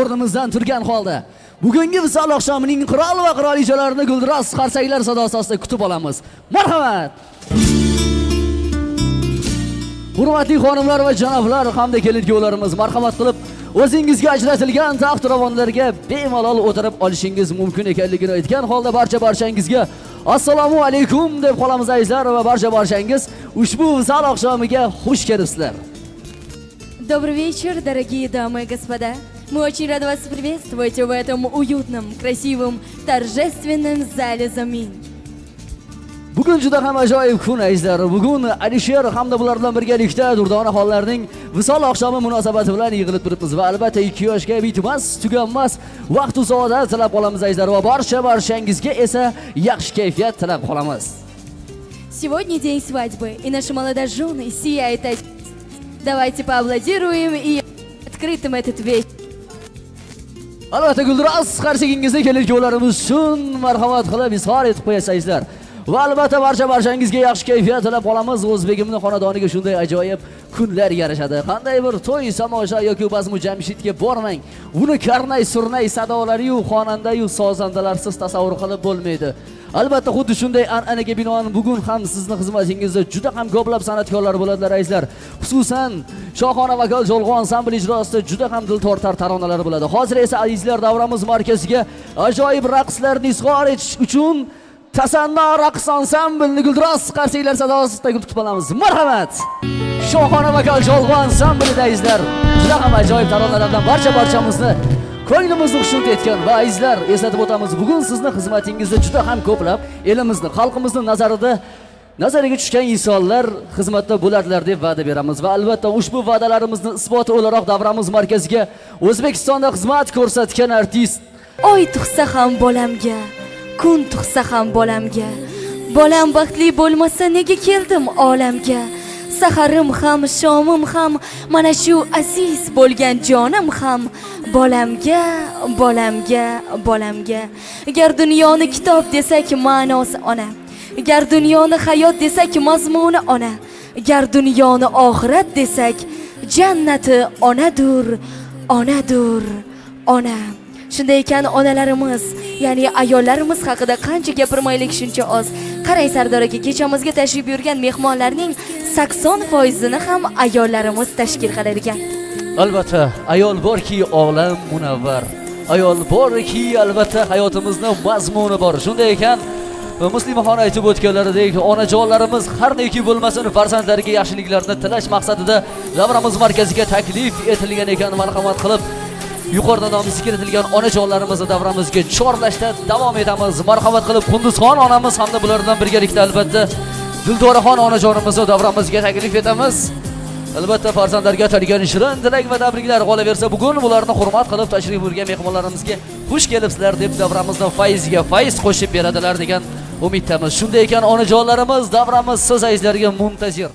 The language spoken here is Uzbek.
o'rnimizdan turgan holda bugungi visol oqshomining qirol va qirolichalarini guldiroz qarsaklar sadosi ostida kutib olamiz. Marhamat! Hurmatli xonimlar va janoblar hamda kelin kuyovlarimiz marhamat qilib o'zingizga ajratilgan taxt ravonlarga bemalol o'tirib olishingiz mumkin ekanligini aytgan holda barcha barchangizga assalomu alaykum deb qolamiz azizlar va barcha barchangiz ushbu visol oqshomiga xush kelibsizlar. Добрый вечер, дорогие дамы и господа. Мы очень рады вас приветствовать в этом уютном, красивом, торжественном зале «Замин». bugun juda ham ajoyib kun azizlar bugun alisher hamda bular bilan birgalikda durdona xonlarning visol oqshomi munosabati bilan yig'ilib turibmiz va albatta ikki yoshga bitmas tuganmas vaqt saodat tilab qolamiz azizlar va barcha barchangizga esa yaxshi kayfiyat tilab qolamiz Сегодня день свадьбы, и наши молодожены сияют. Давайте поаплодируем и открытым этот вечер. Albatta guldiroz qarsagingizni kelin kuyovlarimiz uchun marhamat qilib izhor etib qo'yasizlar. Va albatta barcha barchangizga yaxshi kayfiyat tilab qolamiz. O'zbegimni xonadoniga shunday ajoyib kunlar yarashadi. Qanday bir to'y samosha yoki bazmu jamshidga bormang. Uni karnay surnay sadolariyu xonandayu sozandalarsiz tasavvur qilib bo'lmaydi. Albatta xuddi shunday an'anaga binoan bugun ham sizni xizmatingizda juda ham ko'plab san'atkorlar bo'ladilar azizlar xususan shohona vokal jo'lg'on ansambl ijrosida juda ham dil tortar taronalar bo'ladi. Hozir esa azizlar davramiz markaziga ajoyib raqslarni izhor etish uchun tasanno raqs ansamblni guldiroz qarsiylar sadosida kutib qolamiz. Marhamat! Shohona vokal jolg'u ansamblida azizlar juda ham ajoyib taronalardan barcha barchamizni ko'nglimizni xushnud etgan va azizlar eslatib o'tamiz bugun sizni xizmatingizda juda ham ko'plab elimizni xalqimizni nazarida nazariga tushgan insonlar xizmatda bo'ladilar deb va'da beramiz. Va albatta ushbu va'dalarimizni isboti o'laroq davramiz markaziga o'zbekistonda xizmat ko'rsatgan artist Oy tug'sa ham bolamga, kun tug'sa ham bolamga. Bolam baxtli bo'lmasa nega keldim olamga? Saharim ham, shomim ham, mana shu aziz bo'lgan jonim ham bolamga, bolamga, bolamga. Agar dunyoni kitob desak ma'nosi ona. Agar dunyoni hayot desak mazmuni ona. Agar dunyoni oxirat desak jannati onadur, onadur, ona. Shunday ekan onalarimiz, ya'ni ayollarimiz haqida qancha gapirmaylik shuncha oz. Qarang Sardor aka, kechamizga tashrif buyurgan mehmonlarning 80%ini ham ayollarimiz tashkil qilar ekan. albatta ayol borki olam munavvar ayol borki albatta hayotimizni mazmuni bor shunday ekan muslimaxon aytib o'tganlaridek onajonlarimiz har neki bo'lmasin farzandlariga yaxshiliklarni tilash maqsadida davramiz markaziga taklif etilgan ekan marhamat qilib yuqorida nomi zikr onajonlarimizni davramizga chorlashda davom etamiz. Marhamat qilib qunduzxon onamiz hamda bular bilan birgalikda albatta dildoraxon onajonimizni davramizga taklif etamiz. Albatta farzandlarga atalgan shirin tilak va tabriklar qolaversa bugun ularni hurmat qilib tashrif buyurgan mehmonlarimizga xush kelibsizlar deb davramizni fayziga fayz qo'shib beradilar degan umiddamiz. Shunday ekan onajonlarimiz davramiz siz azizlarga muntazir.